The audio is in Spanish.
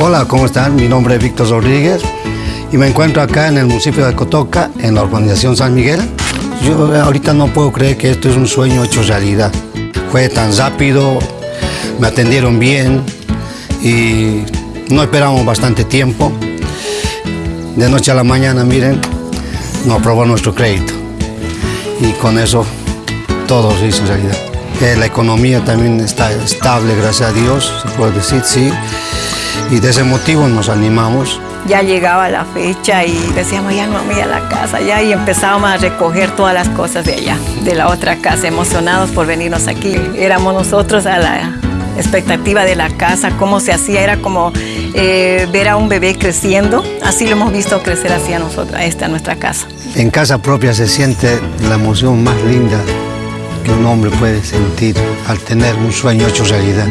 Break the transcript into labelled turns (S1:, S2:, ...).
S1: Hola, ¿cómo están? Mi nombre es Víctor Rodríguez y me encuentro acá en el municipio de Cotoca, en la urbanización San Miguel. Yo ahorita no puedo creer que esto es un sueño hecho realidad. Fue tan rápido, me atendieron bien y no esperamos bastante tiempo. De noche a la mañana, miren, nos aprobó nuestro crédito y con eso todo se hizo realidad. Eh, la economía también está estable, gracias a Dios, se puede decir, sí. Y de ese motivo nos animamos.
S2: Ya llegaba la fecha y decíamos, ya no vamos a la casa, ya, y empezábamos a recoger todas las cosas de allá, de la otra casa, emocionados por venirnos aquí. Éramos nosotros a la expectativa de la casa, cómo se hacía, era como eh, ver a un bebé creciendo, así lo hemos visto crecer hacia nosotros, esta nuestra casa.
S1: En casa propia se siente la emoción más linda que un hombre puede sentir al tener un sueño hecho realidad.